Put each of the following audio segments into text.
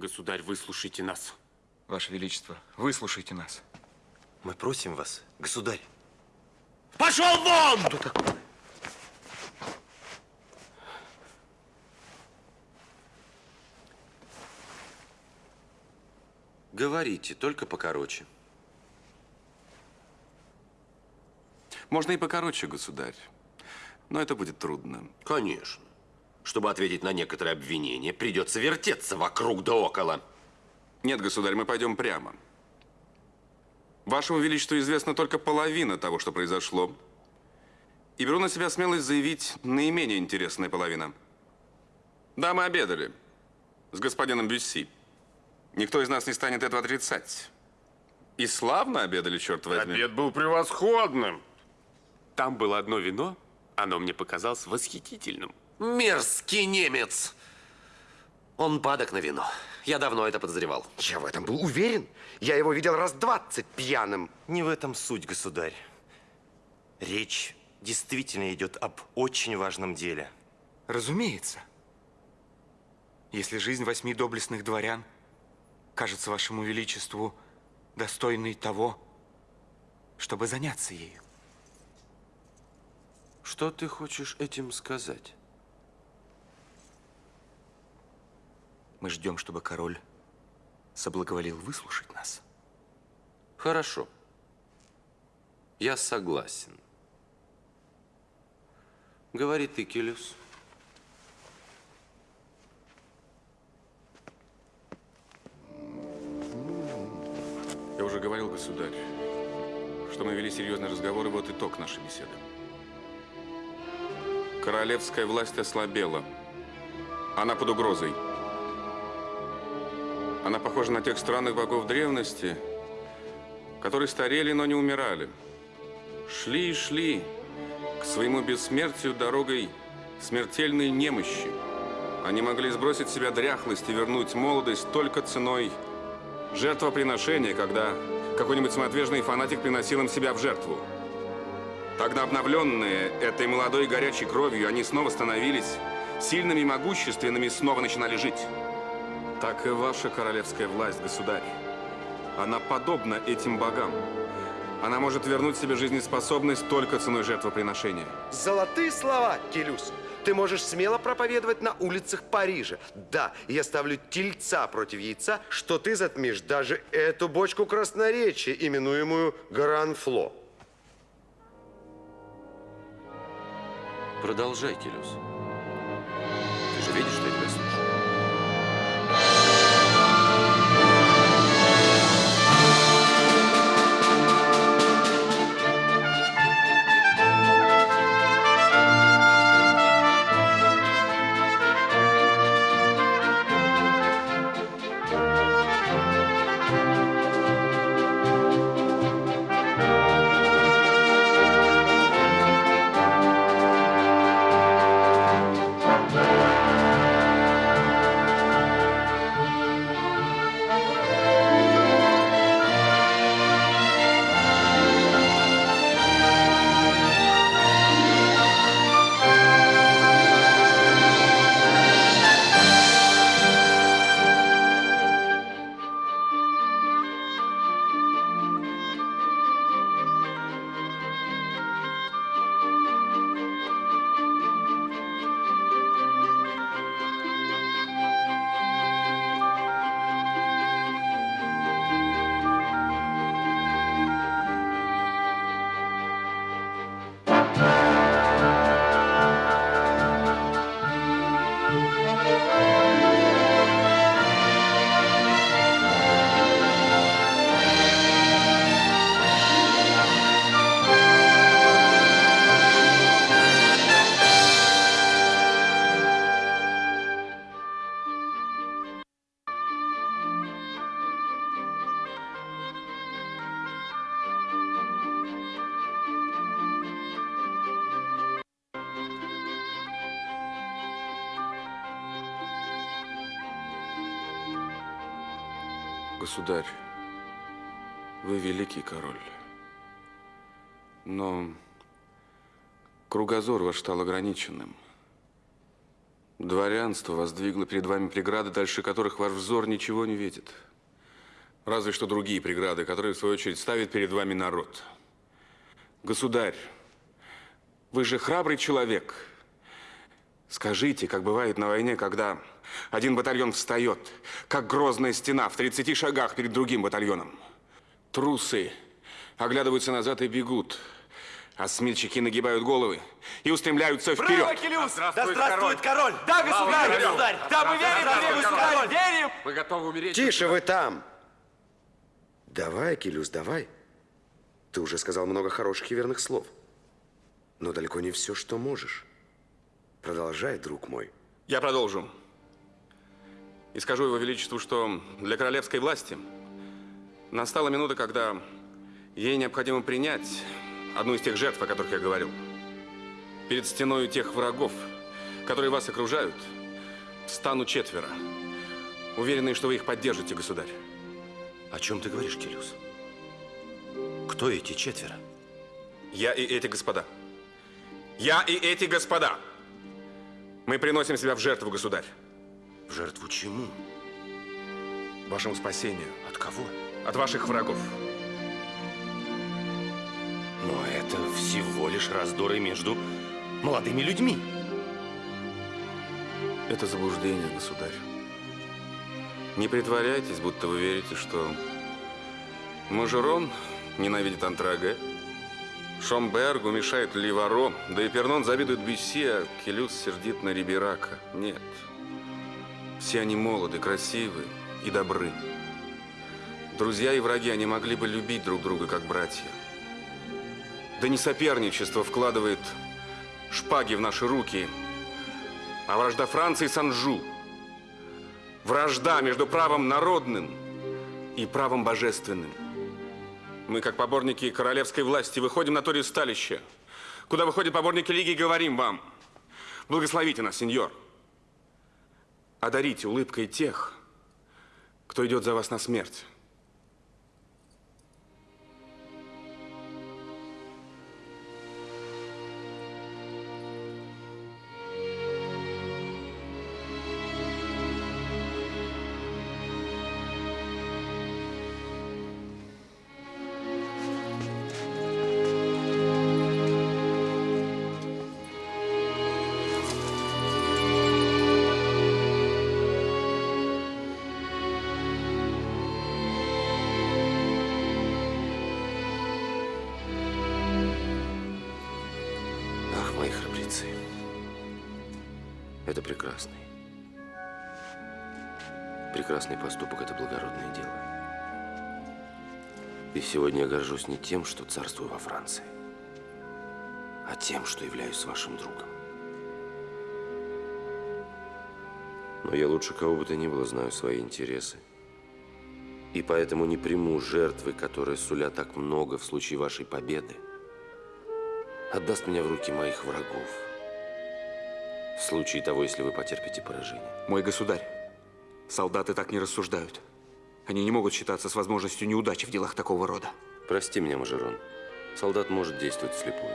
Государь, выслушайте нас. Ваше Величество, выслушайте нас. Мы просим вас, государь. Пошел вон! Что такое? Говорите, только покороче. Можно и покороче, государь. Но это будет трудно. Конечно. Чтобы ответить на некоторые обвинения, придется вертеться вокруг да около. Нет, государь, мы пойдем прямо. Вашему Величеству известна только половина того, что произошло. И беру на себя смелость заявить наименее интересная половина. Да, мы обедали с господином Бюсси. Никто из нас не станет этого отрицать. И славно обедали, черт возьми. Обед был превосходным. Там было одно вино, оно мне показалось восхитительным. Мерзкий немец! Он падок на вино. Я давно это подозревал. Я в этом был уверен. Я его видел раз двадцать пьяным. Не в этом суть, государь. Речь действительно идет об очень важном деле. Разумеется. Если жизнь восьми доблестных дворян кажется вашему величеству достойной того, чтобы заняться ею. Что ты хочешь этим сказать? Мы ждем, чтобы король соблаговолил выслушать нас. Хорошо. Я согласен. Говори ты, Келюс. Я уже говорил, государь, что мы вели серьезный разговор, и вот итог нашей беседы. Королевская власть ослабела. Она под угрозой. Она похожа на тех странных богов древности, которые старели, но не умирали. Шли и шли к своему бессмертию дорогой смертельной немощи. Они могли сбросить себя дряхлость и вернуть молодость только ценой жертвоприношения, когда какой-нибудь самоотверженный фанатик приносил им себя в жертву. Тогда обновленные этой молодой горячей кровью, они снова становились сильными и могущественными, снова начинали жить. Так и ваша королевская власть, государь. Она подобна этим богам. Она может вернуть себе жизнеспособность только ценой жертвоприношения. Золотые слова, Келюс. Ты можешь смело проповедовать на улицах Парижа. Да, я ставлю тельца против яйца, что ты затмишь даже эту бочку красноречия, именуемую Гранфло. Продолжай, Келюс. Ты же видишь, что Государь, вы великий король. Но кругозор ваш стал ограниченным. Дворянство воздвигло перед вами преграды, дальше которых ваш взор ничего не видит. Разве что другие преграды, которые, в свою очередь, ставит перед вами народ. Государь, вы же храбрый человек. Скажите, как бывает на войне, когда один батальон встает, как грозная стена в 30 шагах перед другим батальоном. Трусы оглядываются назад и бегут, а смельчаки нагибают головы и устремляются вперед. Келюс! Да здравствует король! Да, государь! государь! Да, мы верим тебе, государь! Верим! Мы готовы умереть. Тише вы там! Давай, Акелюс, давай. Ты уже сказал много хороших и верных слов. Но далеко не все, что можешь. Продолжай, друг мой. Я продолжу. И скажу его величеству, что для королевской власти настала минута, когда ей необходимо принять одну из тех жертв, о которых я говорил. Перед стеной тех врагов, которые вас окружают, стану четверо. Уверенные, что вы их поддержите, государь. О чем ты говоришь, Келюс? Кто эти четверо? Я и эти господа. Я и эти господа. Мы приносим себя в жертву, государь. В жертву чему? Вашему спасению. От кого? От ваших врагов. Но это всего лишь раздоры между молодыми людьми. Это заблуждение, государь. Не притворяйтесь, будто вы верите, что Мажерон ненавидит Антраге, Шомбергу мешает Ливаро, да и Пернон завидует Бюсси, а Келюс сердит на Риберака. Нет. Все они молоды, красивы и добры. Друзья и враги, они могли бы любить друг друга, как братья. Да не соперничество вкладывает шпаги в наши руки, а вражда Франции с Анжу. Вражда между правом народным и правом божественным. Мы, как поборники королевской власти, выходим на то ристалище, куда выходят поборники Лиги, и говорим вам, благословите нас, сеньор. Одарите улыбкой тех, кто идет за вас на смерть. Прекрасный поступок – это благородное дело. И сегодня я горжусь не тем, что царствую во Франции, а тем, что являюсь вашим другом. Но я лучше кого бы то ни было знаю свои интересы. И поэтому не приму жертвы, которые сулят так много в случае вашей победы отдаст меня в руки моих врагов. В случае того, если вы потерпите поражение. Мой государь, солдаты так не рассуждают. Они не могут считаться с возможностью неудачи в делах такого рода. Прости меня, Мажерон. Солдат может действовать вслепую.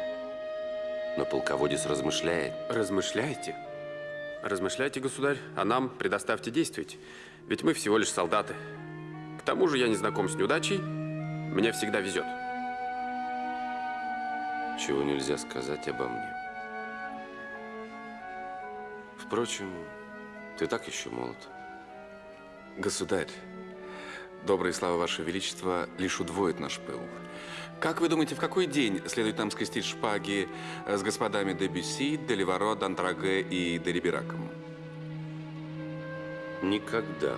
Но полководец размышляет. Размышляйте. Размышляйте, государь, а нам предоставьте действовать. Ведь мы всего лишь солдаты. К тому же я не знаком с неудачей. Мне всегда везет. Чего нельзя сказать обо мне. Впрочем, ты так еще молод. Государь, добрые слова Ваше Величество лишь удвоит наш пыл. Как вы думаете, в какой день следует нам скрестить шпаги с господами де Бюсси, Д'Антраге и де? Никогда.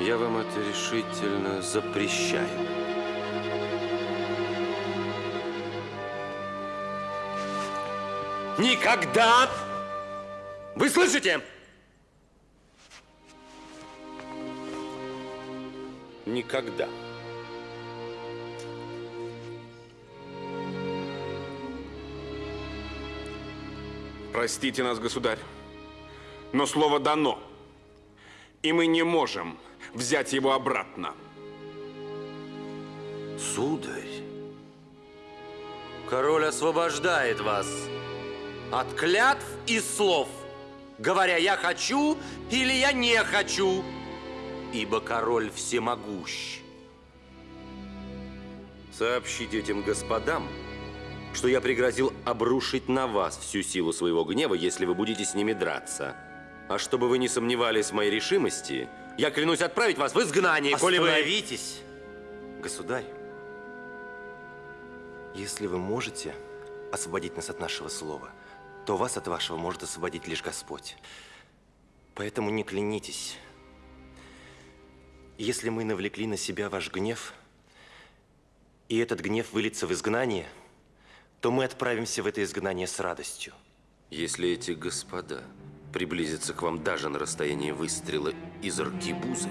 Я вам это решительно запрещаю. Никогда! Вы слышите? Никогда. Простите нас, государь, но слово дано, и мы не можем взять его обратно. Сударь, король освобождает вас от клятв и слов, говоря «я хочу» или «я не хочу», ибо король всемогущ. Сообщите этим господам, что я пригрозил обрушить на вас всю силу своего гнева, если вы будете с ними драться. А чтобы вы не сомневались в моей решимости, я клянусь отправить вас в изгнание, коли вы... Остановитесь, государь. Если вы можете освободить нас от нашего слова, то вас от вашего может освободить лишь Господь. Поэтому не клянитесь. Если мы навлекли на себя ваш гнев, и этот гнев выльется в изгнание, то мы отправимся в это изгнание с радостью. Если эти господа приблизятся к вам даже на расстояние выстрела из аркибузы,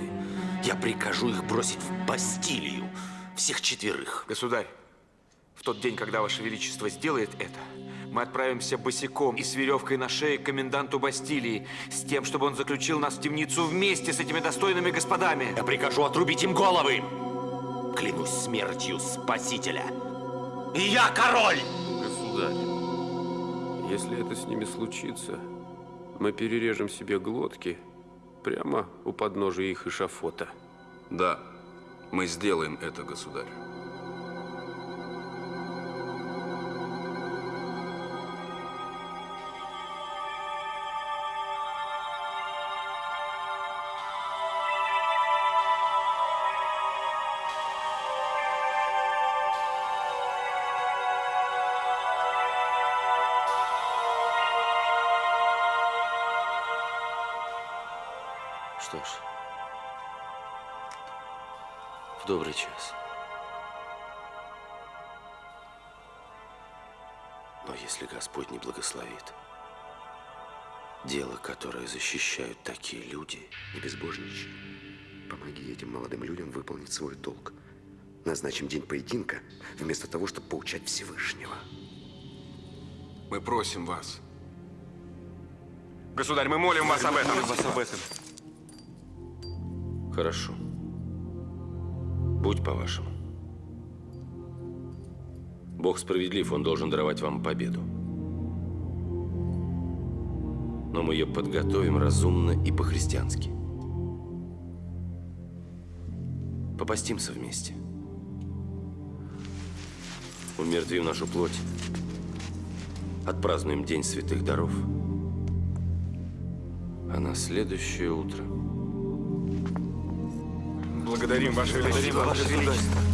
я прикажу их бросить в Бастилию, всех четверых. Государь, в тот день, когда Ваше Величество сделает это, мы отправимся босиком и с веревкой на шее к коменданту Бастилии, с тем, чтобы он заключил нас в темницу вместе с этими достойными господами. Я прикажу отрубить им головы. Клянусь смертью Спасителя. И я король! Государь, если это с ними случится, мы перережем себе глотки прямо у подножия их эшафота. Да, мы сделаем это, государь. Защищают такие люди, Не безбожничай. Помоги этим молодым людям выполнить свой долг. Назначим день поединка, вместо того, чтобы поучать Всевышнего. Мы просим вас. Государь, мы молим вас об этом. вас об этом. Хорошо. Будь по-вашему. Бог справедлив, Он должен даровать вам победу. Но мы ее подготовим разумно и по-христиански. Попастимся вместе. Умертвим нашу плоть. Отпразднуем День Святых Даров. А на следующее утро... Благодарим, Ваше Величество. Ваше Величество.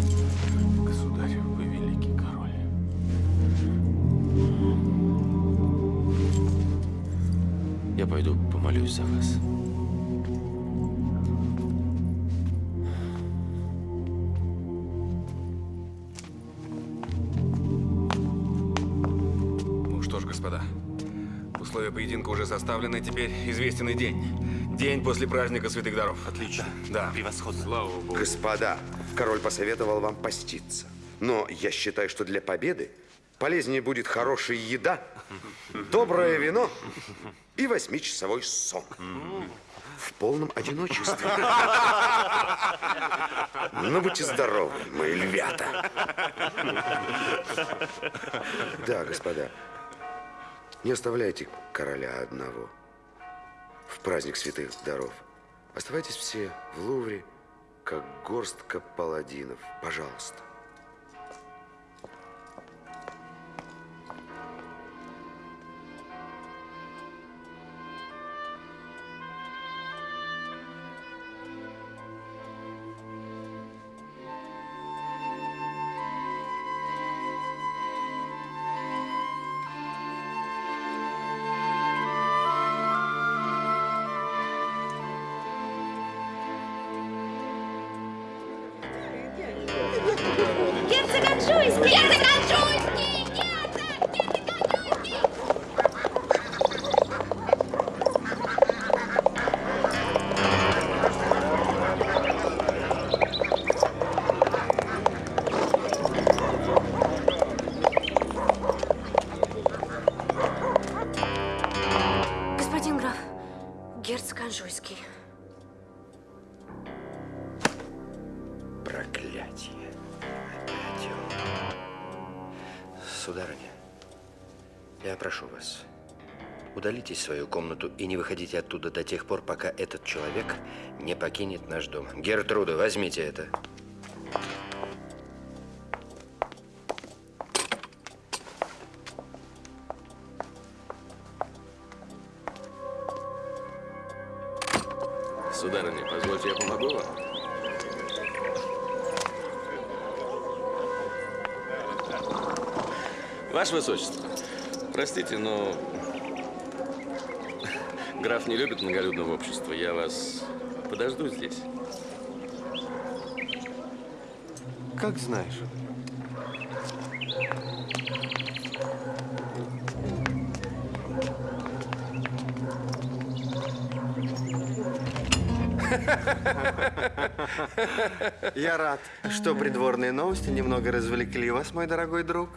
Пойду помолюсь за вас. Ну что ж, господа, условия поединка уже составлены, теперь известен и день. День после праздника Святых Даров. Отлично. Да. Превосходно. Господа, король посоветовал вам поститься. Но я считаю, что для победы полезнее будет хорошая еда, доброе вино и восьмичасовой сон. В полном одиночестве. Ну, будьте здоровы, мои львята. Да, господа, не оставляйте короля одного в праздник святых даров. Оставайтесь все в Лувре, как горстка паладинов. Пожалуйста. Удалитесь в свою комнату и не выходите оттуда до тех пор, пока этот человек не покинет наш дом. Гертруда, возьмите это. Сударыня, позвольте, я помогу вам. Ваше Высочество, простите, но не любит многолюдного общества. Я вас подожду здесь. Как знаешь. Я рад, что придворные новости немного развлекли вас, мой дорогой друг.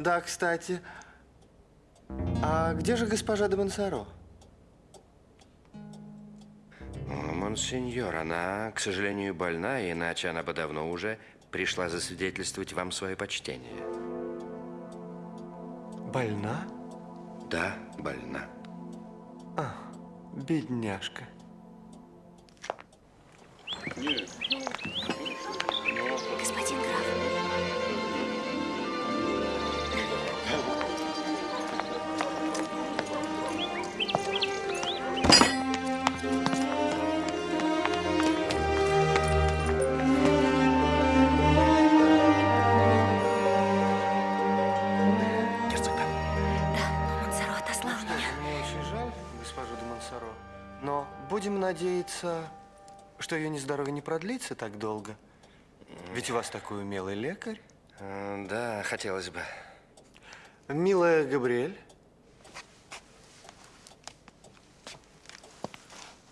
Да, кстати, а где же госпожа де Монсоро? Монсеньор, она, к сожалению, больна, иначе она бы давно уже пришла засвидетельствовать вам свое почтение. Больна? Да, больна. Бедняжка. Господин надеяться, что ее нездоровье не продлится так долго. Ведь у вас такой умелый лекарь. Да, хотелось бы. Милая Габриэль.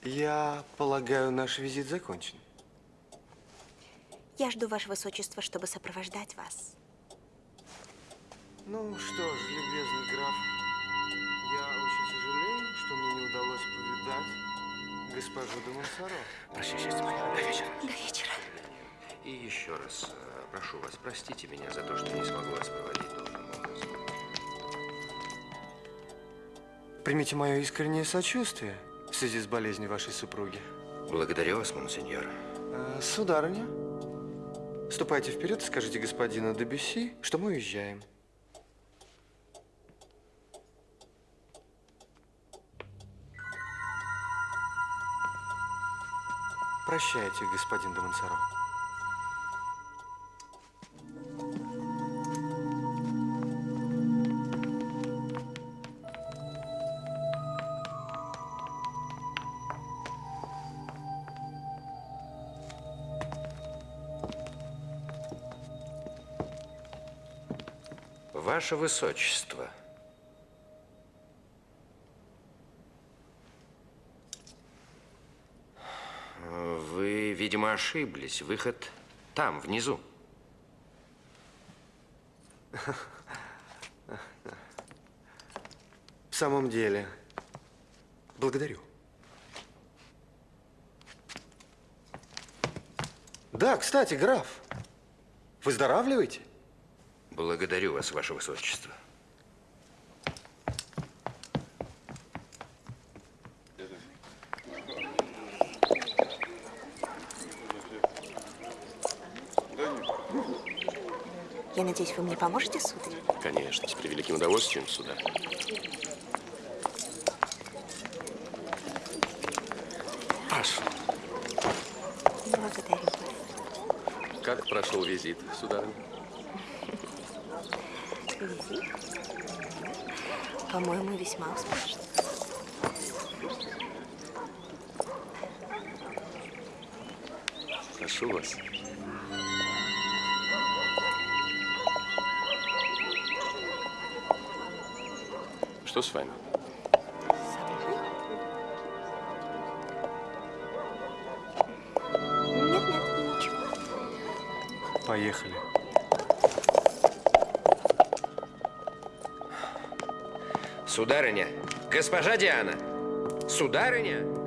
Я полагаю, наш визит закончен. Я жду Ваше Высочество, чтобы сопровождать вас. Ну что ж, любезный граф, я очень сожалею, что мне не удалось повидать госпожу де Монсоро. Прощай, счастье мое. До вечера. До вечера. И еще раз э, прошу вас, простите меня за то, что не смогу вас проводить должным образом. Примите мое искреннее сочувствие в связи с болезнью вашей супруги. Благодарю вас, монсеньор. Э, сударыня, ступайте вперед и скажите господину Дебюсси, что мы уезжаем. Прощайте, господин де Монсоро. Ваше Высочество. Вы, видимо, ошиблись. Выход там, внизу. В самом деле, благодарю. Да, кстати, граф, выздоравливаете? Благодарю вас, Ваше Высочество. Надеюсь, вы мне поможете, сударь? Конечно, с превеликим удовольствием, сударь. Прошу. Благодарю. Как прошел визит, сударыня? Визит? По-моему, весьма успешно. Прошу вас. Что с вами? Нет, нет, ничего. Поехали. Сударыня, госпожа Диана, сударыня.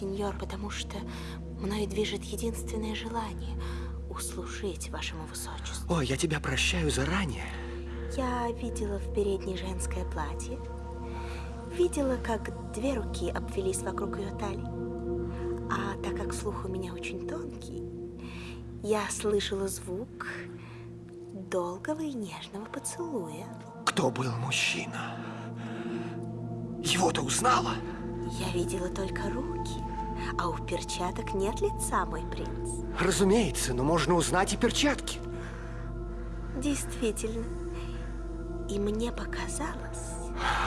Монсеньор, потому что мною движет единственное желание — услужить вашему высочеству. Ой, я тебя прощаю заранее. Я видела в передней женское платье. Видела, как две руки обвелись вокруг ее талии. А так как слух у меня очень тонкий, я слышала звук долгого и нежного поцелуя. Кто был мужчина? Его ты узнала? Я видела только руки, а у перчаток нет лица, мой принц. Разумеется, но можно узнать и перчатки. Действительно. И мне показалось...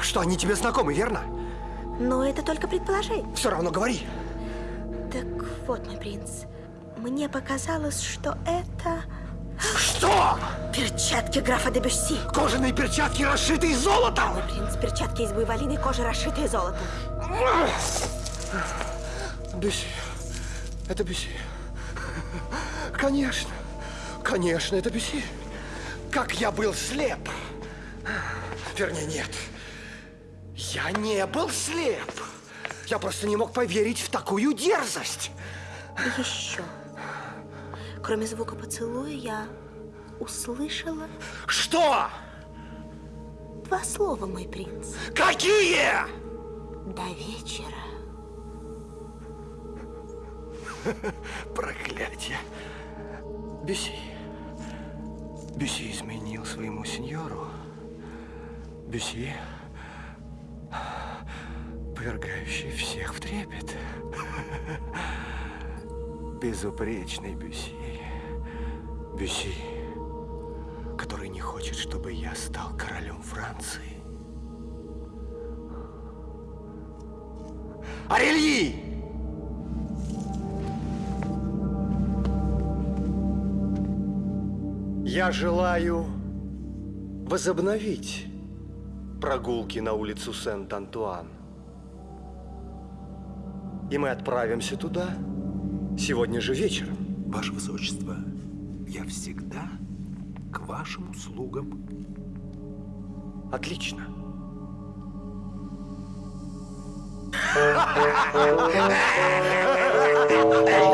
Что, они тебе знакомы, верно? Но это только предположение. Все равно говори. Так вот, мой принц, мне показалось, что это... Что? Перчатки графа де Бюсси. Кожаные перчатки, расшитые золотом! Мой принц, перчатки из буйволиной кожи, расшитые золотом. Бюсси. Это Бюсси. Конечно. Конечно, это Бюсси. Как я был слеп. Вернее, нет. Я не был слеп. Я просто не мог поверить в такую дерзость. И еще. Кроме звука поцелуя, я услышала Что? два слова, мой принц. Какие? До вечера. Проклятие. Бюси. Бюси изменил своему сеньору. Бюси, повергающий всех в трепет. Безупречный Бюси. Бюси, который не хочет, чтобы я стал королем Франции. Арельи! Я желаю возобновить прогулки на улицу Сент-Антуан. И мы отправимся туда сегодня же вечером. Ваше Высочество, я всегда к вашим услугам. Отлично. Она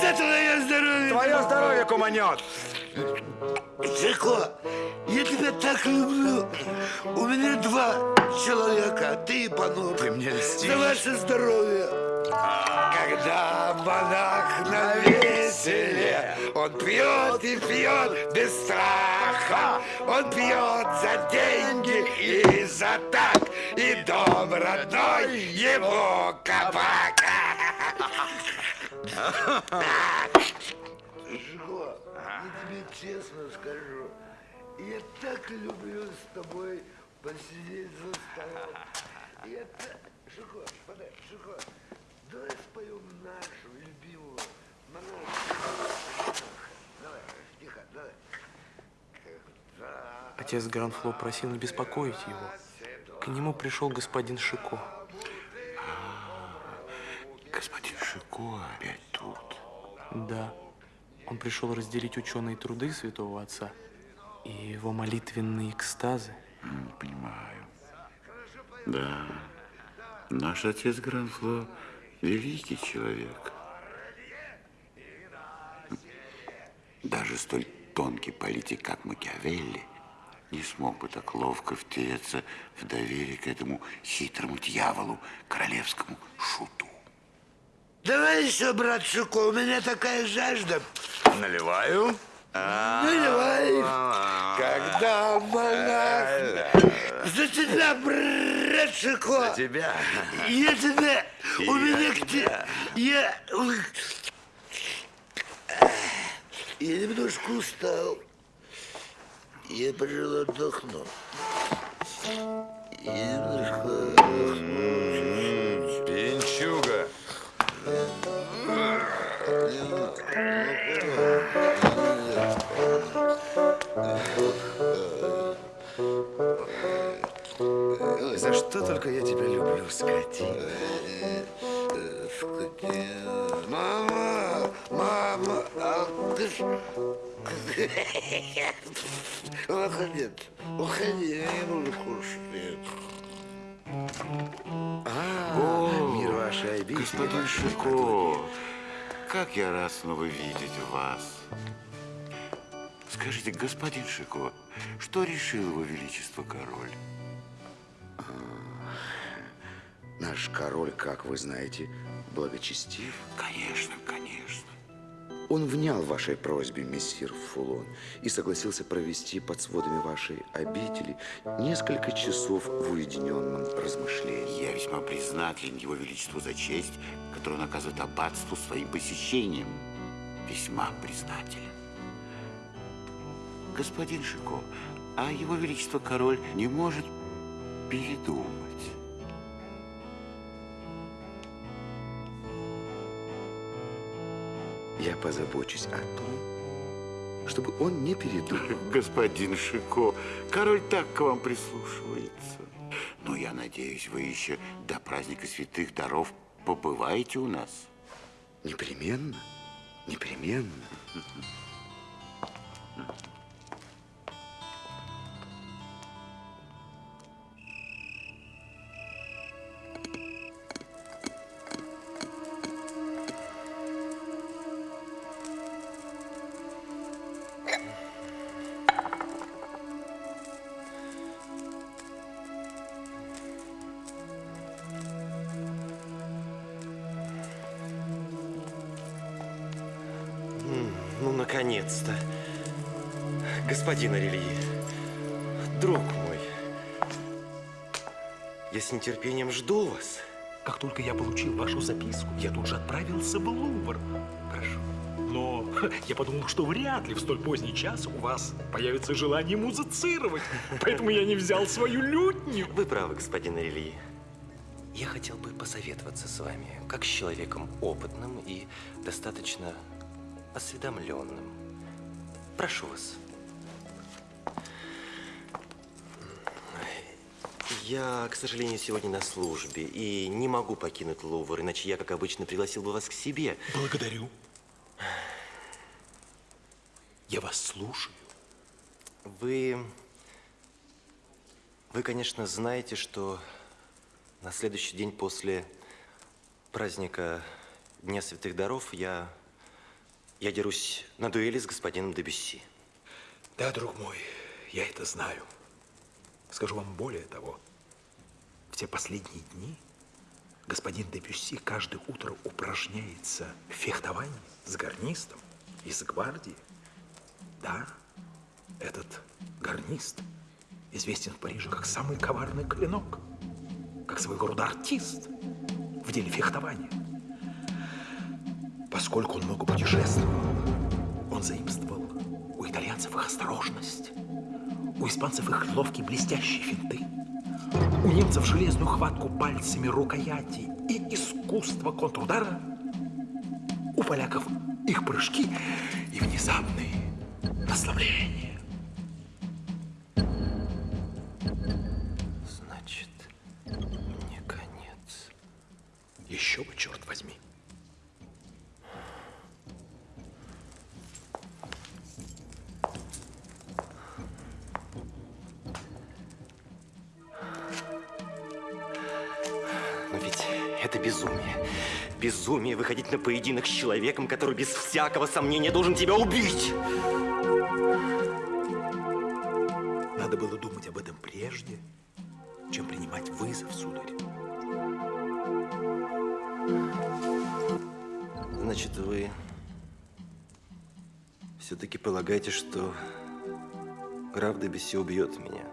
За твое здоровье! Твое здоровье, куманет. Жико, я тебя так люблю. У меня два человека, а ты и Панор. Ты мне льстишь. За ваше здоровье. Когда монах на веселе, он пьет и пьет без страха. Он пьет за деньги и за так, и дом родной его кабак. Жико, я тебе честно скажу, я так люблю с тобой посидеть за столом. Я так... Жико, подай, Жико, давай споем нашу любимую. Отец Гранфло просил не беспокоить его. К нему пришел господин Шико. Господин Шико опять тут. Да, он пришел разделить ученые труды святого отца и его молитвенные экстазы. Понимаю. Да, наш отец Гранфло великий человек. Даже столь тонкий политик, как Макиавелли, не смог бы так ловко втереться в доверие к этому хитрому дьяволу, королевскому шуту. Давай еще, брат Шико, у меня такая жажда. Наливаю. Наливай. Когда монах... За тебя, брат Шико. За тебя. Я тебя... У меня к тебе... Я... Я немножко устал. Я, пожалуй, отдохну. Я немножко отдохну Что только я тебя люблю, скотина. Скотина. Мама, мама, а ты ж... Уходи, уходи, я не буду кушать. А, мир вашей обители. Господин Шико, как я рад снова видеть вас. Скажите, господин Шико, что решил его величество король? Наш король, как вы знаете, благочестив. Конечно, конечно. Он внял вашей просьбе, мессир Фулон, и согласился провести под сводами вашей обители несколько часов в уединенном размышлении. Я весьма признателен его величеству за честь, которую он оказывает аббатству своим посещением. Весьма признателен. Господин Шико, а его величество король не может передумать. Я позабочусь о том, чтобы он не передумал. Господин Шико, король так к вам прислушивается. Но я надеюсь, вы еще до праздника святых даров побываете у нас. Непременно, непременно. Только я получил вашу записку, я тут же отправился в Лувр. Прошу. Но я подумал, что вряд ли в столь поздний час у вас появится желание музицировать. Поэтому я не взял свою лютню. Вы правы, господин Арельи. Я хотел бы посоветоваться с вами, как с человеком опытным и достаточно осведомленным. Прошу вас. Я, к сожалению, сегодня на службе и не могу покинуть Лувр, иначе я, как обычно, пригласил бы вас к себе. Благодарю. Я вас слушаю. Вы... Вы, конечно, знаете, что на следующий день после праздника Дня Святых Даров я... Я дерусь на дуэли с господином Дебюсси. Да, друг мой, я это знаю. Скажу вам более того. В те последние дни господин Дебюсси каждое утро упражняется в фехтовании с гарнистом из гвардии. Да, этот гарнист известен в Париже как самый коварный клинок, как своего рода артист в деле фехтования. Поскольку он много путешествовал, он заимствовал у итальянцев их осторожность, у испанцев их ловкие блестящие финты, у немцев железную хватку пальцами рукояти и искусство контрудара, у поляков их прыжки и внезапные наславления. Значит, мне конец. Еще бы, черт возьми. Безумие выходить на поединок с человеком, который без всякого сомнения должен тебя убить. Надо было думать об этом прежде, чем принимать вызов, сударь. Значит, вы все-таки полагаете, что граф Дебюсси убьет меня?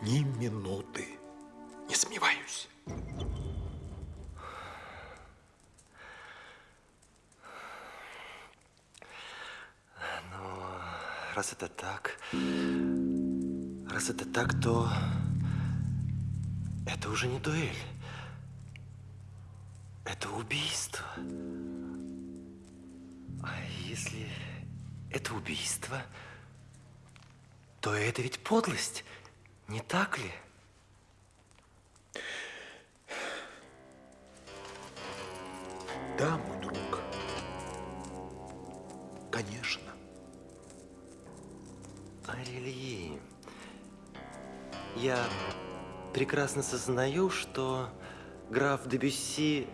Ни минуты. Не сомневаюсь. Но раз это так, раз это так, то это уже не дуэль. Это убийство. А если это убийство, то это ведь подлость, не так ли? Да, мой друг. Конечно. Я прекрасно сознаю, что граф де Бюсси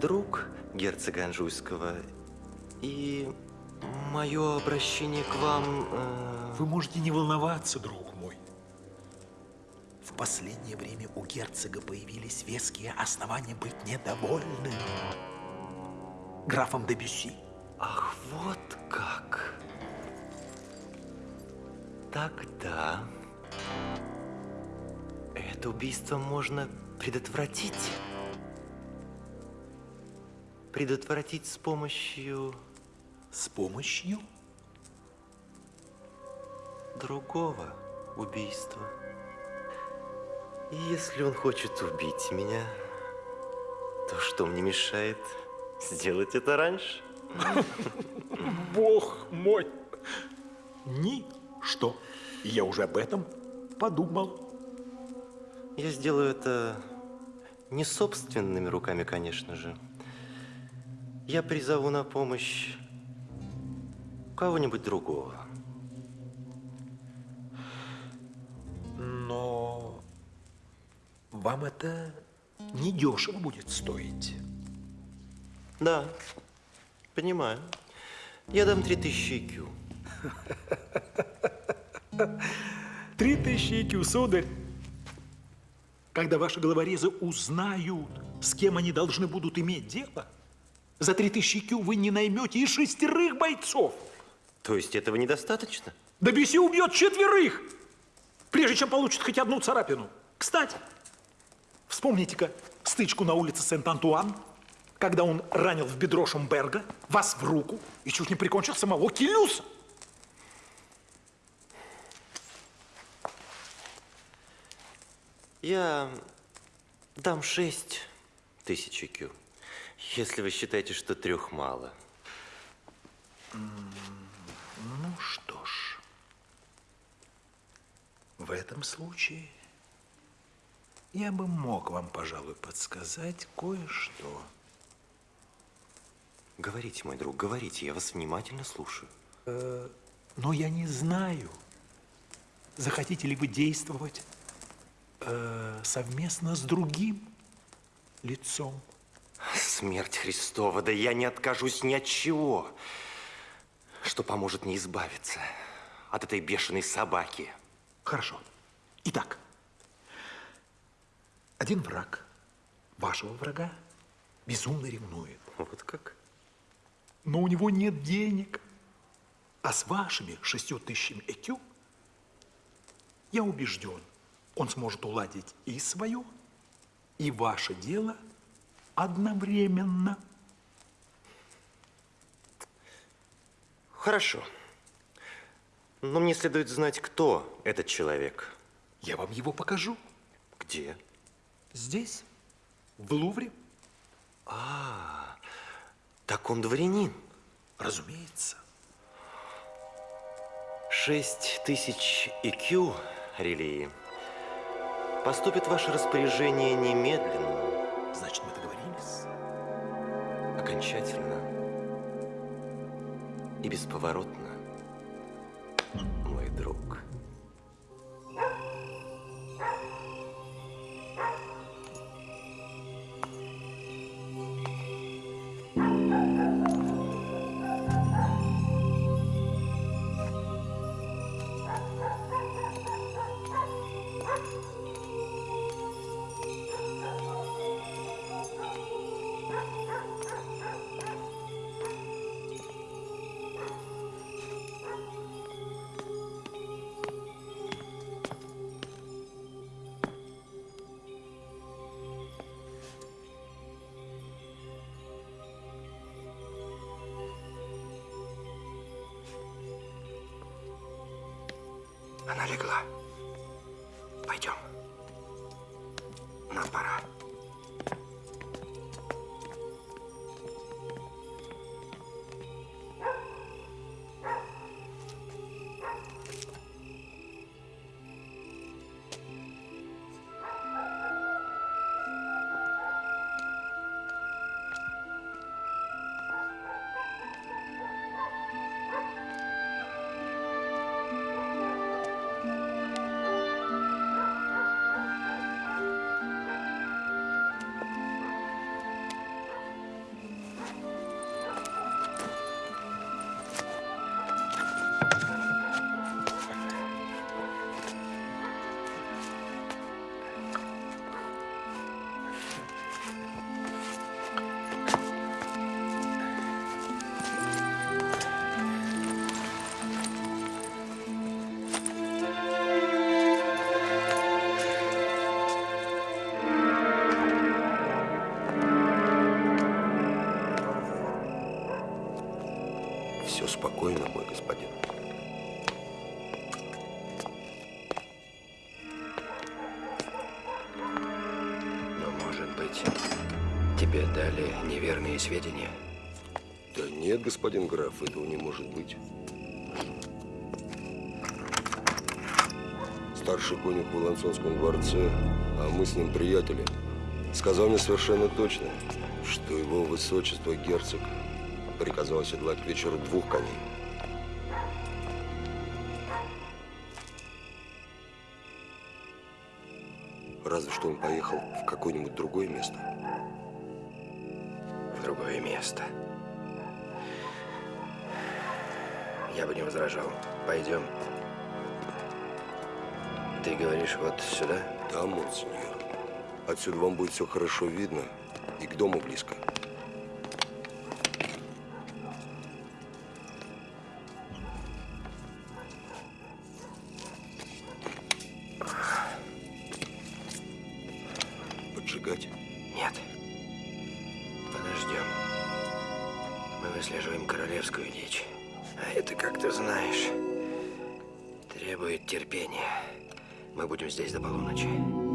друг герцога Анжуйского, и мое обращение к вам... э, Вы можете не волноваться, друг мой. В последнее время у герцога появились веские основания быть недовольным графом де Бюсси. Ах, вот как. Тогда это убийство можно предотвратить. Предотвратить с помощью С помощью? другого убийства. И если он хочет убить меня, то что мне мешает сделать это раньше? Бог мой! Ничто. Я уже об этом подумал. Я сделаю это не собственными руками, конечно же. Я призову на помощь кого-нибудь другого. Но вам это недешево будет стоить. Да, понимаю. Я дам 3000 IQ. Три тысячи IQ, сударь. Когда ваши головорезы узнают, с кем они должны будут иметь дело, за три тысячи IQ вы не наймете и шестерых бойцов. То есть этого недостаточно? Да Бюсси убьет четверых, прежде чем получит хоть одну царапину. Кстати, вспомните-ка стычку на улице Сент-Антуан, когда он ранил в бедро Шумберга, вас в руку и чуть не прикончил самого Килюса. Я дам 6 тысяч IQ, если вы считаете, что трех мало. Ну что ж, в этом случае я бы мог вам, пожалуй, подсказать кое-что. Говорите, мой друг, говорите, я вас внимательно слушаю. Э, но я не знаю, захотите ли вы действовать э, совместно с другим лицом. Смерть Христова, да я не откажусь ни от чего, что поможет мне избавиться от этой бешеной собаки. Хорошо. Итак, один враг вашего врага безумно ревнует. Вот как? Но у него нет денег. А с вашими шестью тысячами ЭКЮ, я убежден, он сможет уладить и свое, и ваше дело одновременно. Хорошо. Но мне следует знать, кто этот человек. Я вам его покажу. Где? Здесь, в Лувре. А, так он дворянин. Разумеется. Шесть тысяч IQ, релии, поступит ваше распоряжение немедленно. Значит, мы договорились? Окончательно и бесповоротно, мой друг. Неверные сведения? Да нет, господин граф, этого не может быть. Старший конюх в Лансонском дворце, а мы с ним приятели, сказал мне совершенно точно, что его высочество герцог приказал оседлать к вечеру двух коней. Разве что он поехал в какое-нибудь другое место. Место. Я бы не возражал. Пойдем. Ты говоришь вот сюда? Да, монсеньор. Отсюда вам будет все хорошо видно и к дому близко. Мы будем здесь до полуночи.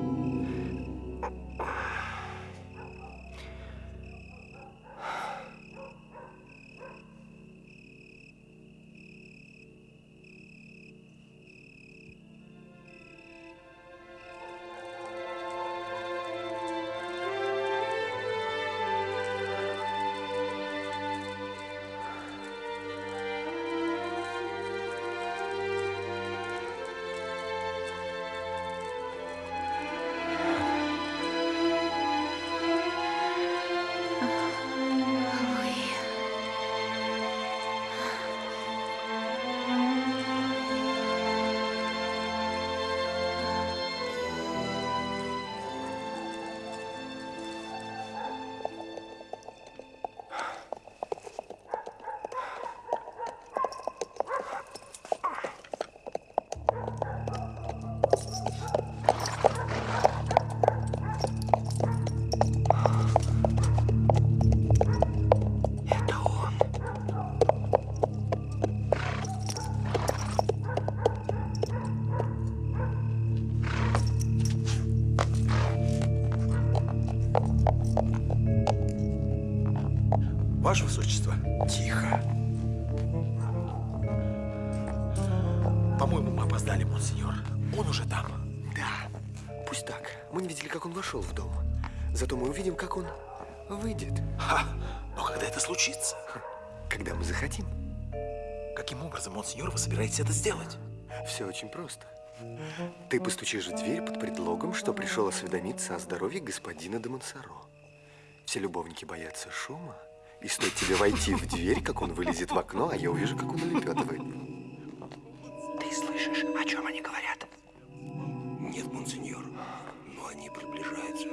Ваше Высочество, тихо. По-моему, мы опоздали, монсеньор. Он уже там. Да, пусть так. Мы не видели, как он вошел в дом. Зато мы увидим, как он выйдет. Ха! Но когда это случится? Когда мы захотим. Каким образом, монсеньор, вы собираетесь это сделать? Все очень просто. Ты постучишь в дверь под предлогом, что пришел осведомиться о здоровье господина де Монсоро. Все любовники боятся шума, и стоит тебе войти в дверь, как он вылезет в окно, а я увижу, как он улепетывает. Ты слышишь, о чем они говорят? Нет, монсеньор, но они приближаются.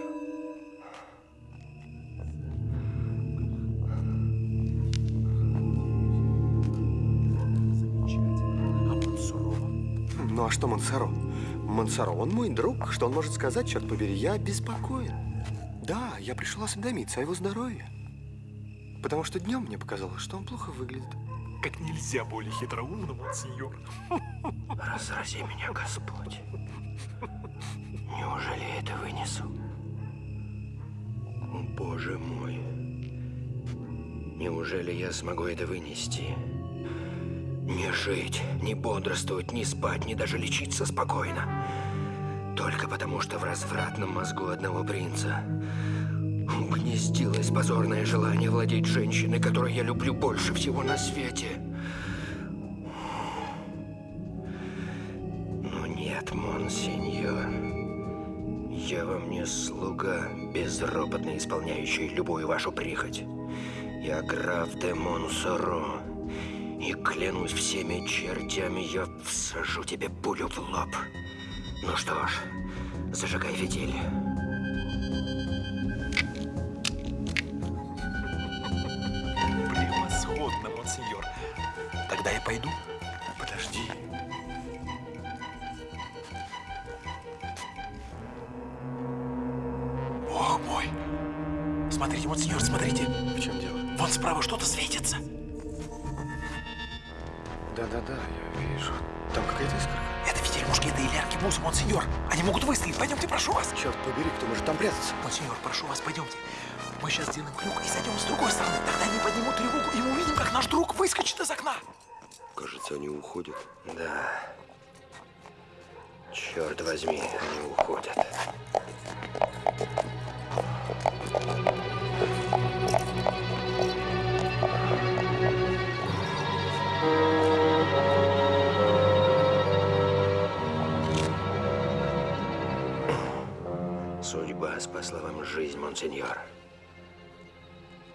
Ну а что Монсоро? Монсоро, он мой друг. Что он может сказать, черт побери? Я беспокоен. Да, я пришел осведомиться о его здоровье. Потому что днем мне показалось, что он плохо выглядит. Как нельзя более хитроумно, монсеньор. Разрази меня, Господь. Неужели я это вынесу? Боже мой. Неужели я смогу это вынести? Не жить, не бодрствовать, не спать, не даже лечиться спокойно. Только потому, что в развратном мозгу одного принца угнездилось позорное желание владеть женщиной, которую я люблю больше всего на свете. Но нет, монсеньор. Я вам не слуга, безропотно исполняющий любую вашу прихоть. Я граф де Монсоро. И клянусь всеми чертями, я всажу тебе пулю в лоб. Ну что ж, зажигай фитиль. Пойду. Подожди. Бог мой. Смотрите, монсеньор, смотрите. В чем дело? Вон справа что-то светится. Да-да-да, я вижу. Там какая-то искорка. Это видели мушкеты или аркебузы, монсеньор. Они могут выстрелить. Пойдемте, прошу вас. Черт побери, кто может там прятаться? Монсеньор, прошу вас, пойдемте. Мы сейчас сделаем крюк и зайдем с другой стороны. Тогда они поднимут тревогу, и мы увидим, как наш друг выскочит из окна. Кажется, они уходят. Да. Черт возьми, они уходят. Судьба спасла вам жизнь, монсеньор.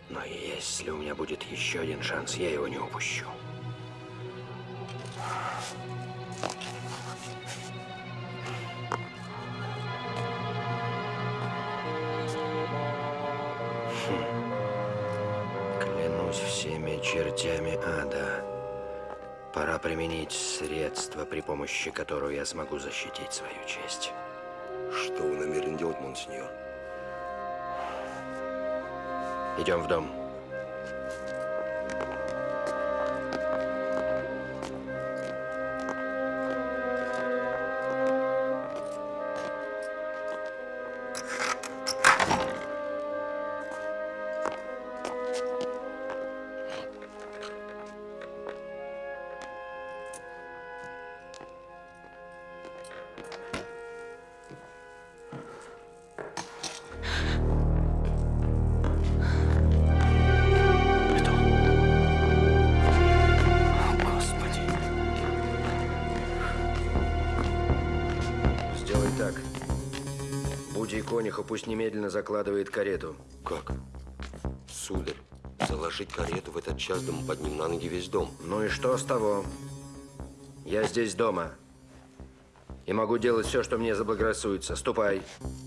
Но если у меня будет еще один шанс, я его не упущу. Клянусь всеми чертями ада. Пора применить средства, при помощи которого я смогу защитить свою честь. Что вы намерены делать, монсеньор? Идем в дом. Пусть немедленно закладывает карету. Как? Сударь, заложить карету в этот час, да мы поднимем на ноги весь дом. Ну и что с того? Я здесь дома. И могу делать все, что мне заблагорассудится. Ступай. Будь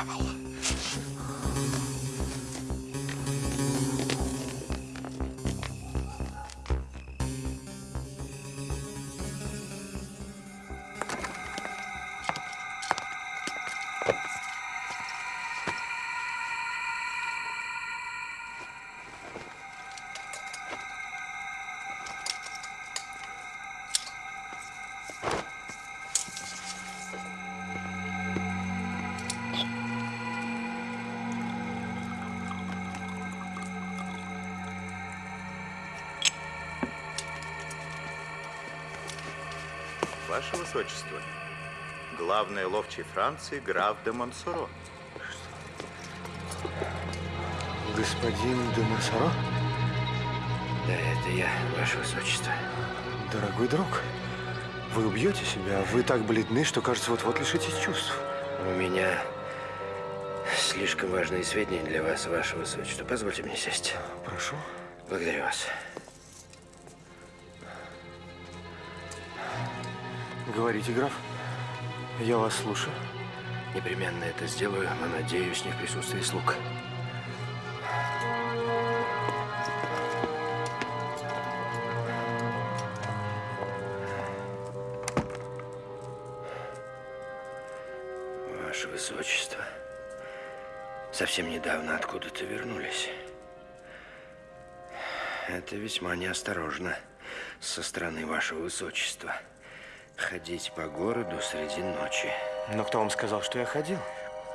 travel. Высочество, главный ловчий Франции граф де Монсоро. Господин де Монсоро? Да, это я, Ваше Высочество. Дорогой друг, вы убьете себя. Вы так бледны, что, кажется, вот-вот лишитесь чувств. У меня слишком важные сведения для вас, Ваше Высочество. Позвольте мне сесть. Прошу. Благодарю вас. Говорите, граф. Я вас слушаю. Непременно это сделаю, но надеюсь, не в присутствии слуг. Ваше Высочество, совсем недавно откуда-то вернулись. Это весьма неосторожно со стороны Вашего Высочества. Ходить по городу среди ночи. Но кто вам сказал, что я ходил?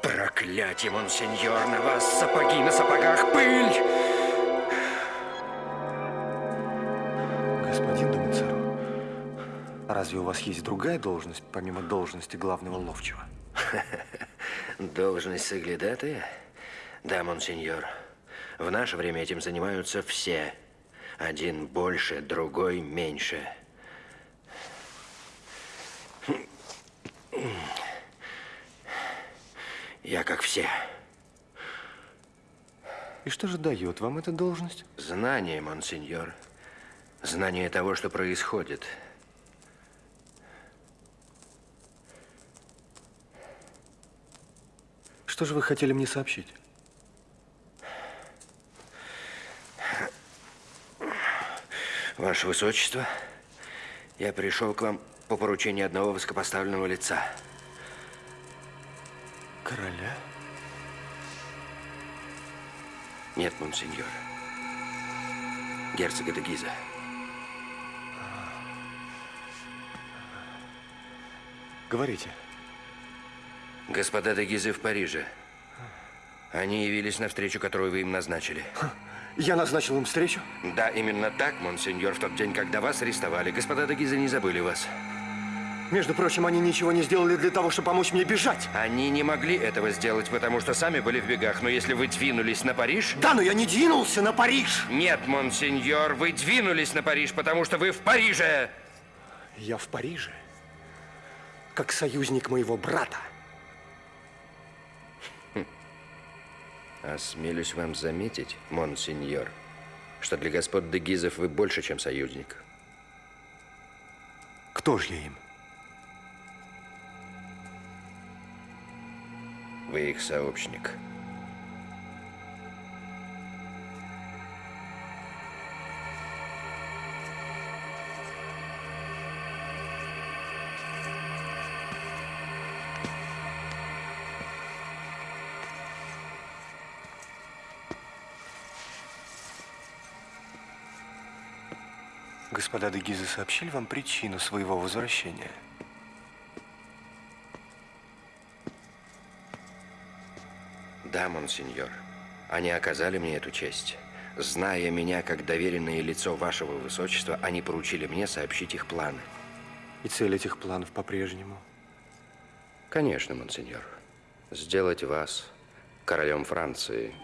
Проклятие, монсеньор, на вас сапоги на сапогах, пыль! Господин а разве у вас есть другая должность, помимо должности главного ловчего? Должность соглядатая? Да, монсеньор. В наше время этим занимаются все. Один больше, другой меньше. Я как все. И что же дает вам эта должность? Знание, монсеньор. Знание того, что происходит. Что же вы хотели мне сообщить? Ваше Высочество, я пришел к вам по поручению одного высокопоставленного лица. Короля? Нет, монсеньор. Герцога де Гиза. Говорите. Господа де Гизы в Париже. Они явились на встречу, которую вы им назначили. Я назначил им встречу? Да, именно так, монсеньор, в тот день, когда вас арестовали. Господа де Гизы не забыли вас. Между прочим, они ничего не сделали для того, чтобы помочь мне бежать. Они не могли этого сделать, потому что сами были в бегах. Но если вы двинулись на Париж... Да, но я не двинулся на Париж! Нет, монсеньор, вы двинулись на Париж, потому что вы в Париже! Я в Париже, как союзник моего брата. Осмелюсь вам заметить, монсеньор, что для господ де Гизов вы больше, чем союзник. Кто же я им? Вы их сообщник. Господа де Гизы сообщили вам причину своего возвращения? Да, монсеньор. Они оказали мне эту честь. Зная меня как доверенное лицо вашего высочества, они поручили мне сообщить их планы. И цель этих планов по-прежнему? Конечно, монсеньор. Сделать вас королем Франции